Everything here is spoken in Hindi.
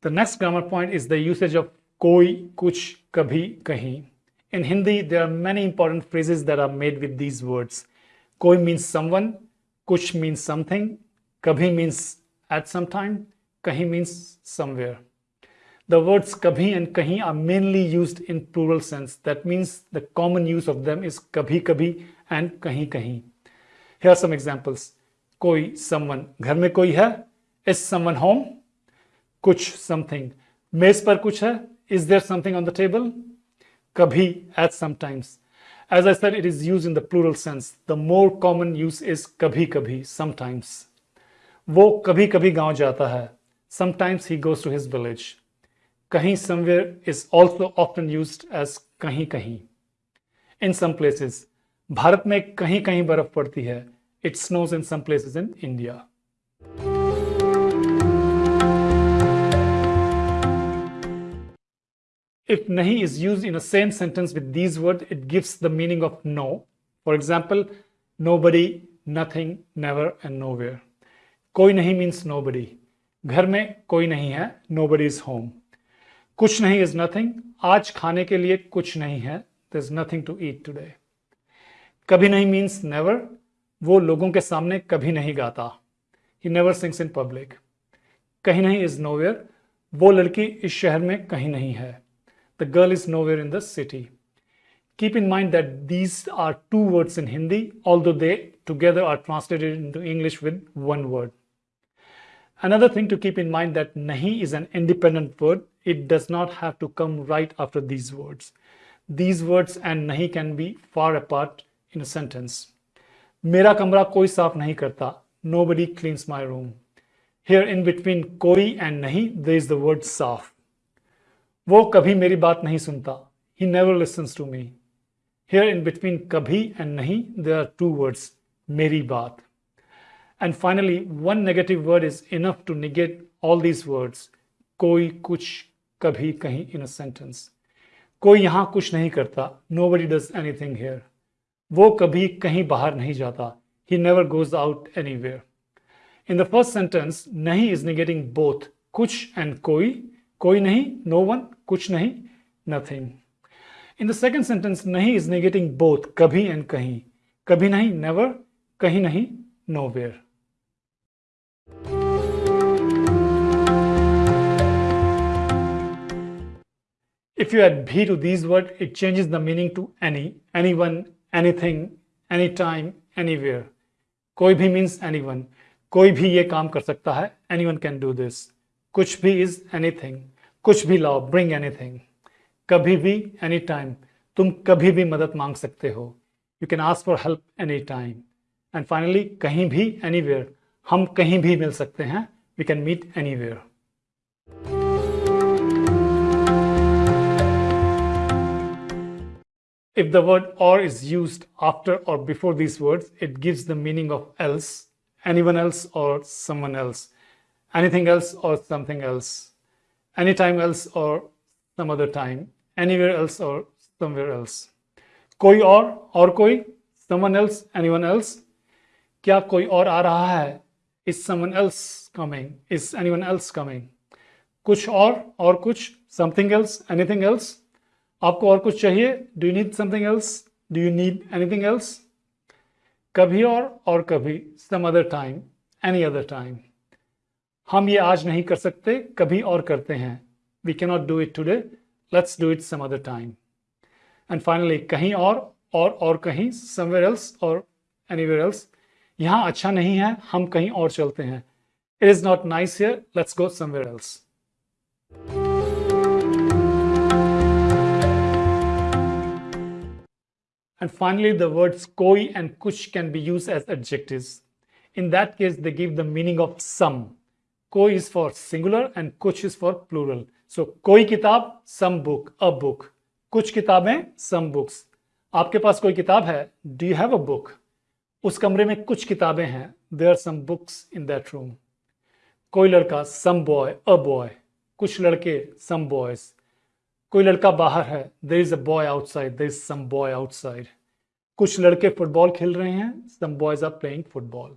The next grammar point is the usage of koi, kuch, kabhi, kahi. In Hindi, there are many important phrases that are made with these words. Koi means someone, kuch means something, kabhi means at some time, kahi means somewhere. The words kabhi and kahi are mainly used in plural sense. That means the common use of them is kabhi kabhi and kahi kahi. Here are some examples. Koi, someone. Ghar mein koi hai? Is someone home? कुछ समथिंग मेज पर कुछ है? Is there something on the table कभी at sometimes as I said it is use in the plural sense the more common use is कभी कभी समटाइम्स वो कभी कभी गाँव जाता है. Sometimes he goes to his village कहीं somewhere is also often use as कहीं कहीं. इन सम प्लेसेस भारत में कहीं कहीं बर्फ़ पड़ती है. It snows in some places in India If nahi is used in a same sentence with these words, it gives the meaning of no. For example, nobody, nothing, never, and nowhere. Koi nahi means nobody. घर में कोई नहीं है nobody is home. कुछ नहीं is nothing. आज खाने के लिए कुछ नहीं है There's nothing to eat today. कभी नहीं means never. वो लोगों के सामने कभी नहीं गाता ही नेवर सिंग्स इन पब्लिक कहीं नहीं इज़ नोवेयर वो लड़की इस शहर में कहीं नहीं है The girl is nowhere in the city. Keep in mind that these are two words in Hindi, although they together are translated into English with one word. Another thing to keep in mind that nahi is an independent word. It does not have to come right after these words. These words and nahi can be far apart in a sentence. Mera kamra koi saaf nahi karta. Nobody cleans my room. Here in between koi and nahi, there is the word saaf. वो कभी मेरी बात नहीं सुनता। He never listens to me here in between कभी एंड नहीं दे आर टू वर्ड्स मेरी बात। And finally one negative word is enough to negate all these words कोई कुछ कभी कहीं इन अ सेंटेंस कोई यहाँ कुछ नहीं करता। Nobody does anything here वो कभी कहीं बाहर नहीं जाता। He never goes out anywhere in the first sentence नहीं इज़ निगेटिंग बोथ कुछ एंड कोई कोई नहीं नो वन कुछ नहीं nothing in the second sentence नहीं इज़ निगेटिंग बोथ कभी एंड कहीं. कभी नहीं नेवर कहीं नहीं nowhere if you If you add bhi to these words, it changes the meaning to any, anyone, anything any time anywhere कोई भी मीन्स एनी वन कोई भी ये काम कर सकता है anyone can do this कुछ भी इज़ एनीथिंग कुछ भी लाओ ब्रिंग एनीथिंग कभी भी एनी टाइम तुम कभी भी मदद मांग सकते हो। You can ask for help any time and finally कहीं भी एनी हम कहीं भी मिल सकते हैं। We can meet any If the word or is used after or before these words, it gives the meaning of else, anyone else or someone else, anything else or something else, anytime else or some other time, anywhere else or somewhere else. कोई और और कोई someone else anyone else क्या कोई और आ रहा है is someone else coming is anyone else coming कुछ और और कुछ something else anything else आपको और कुछ चाहिए do you need something else do you need anything else कभी और और कभी some other time any other time हम ये आज नहीं कर सकते कभी और करते हैं। We cannot do it today let's do it some other time and finally कहीं और और और कहीं समवेयर एल्स और एनीवेयर एल्स यहाँ अच्छा नहीं है हम कहीं और चलते हैं। It is not nice here let's go somewhere else And finally, the words koi and kuch can be used as adjectives. In that case, they give the meaning of some. कोई इज़ फॉर सिंगुलर एंड कुछ इज़ फॉर प्लूरल सो कोई किताब सम बुक अ बुक कुछ किताबें सम बुक्स आपके पास कोई किताब है? Do you have a book उस कमरे में कुछ किताबें हैं. They are some books in that room कोई लड़का सम बॉय अ बॉय कुछ लड़के सम बॉयज़ कोई लड़का बाहर है. There is a boy outside there is some boy outside कुछ लड़के फुटबॉल खेल रहे हैं. Some boys are playing football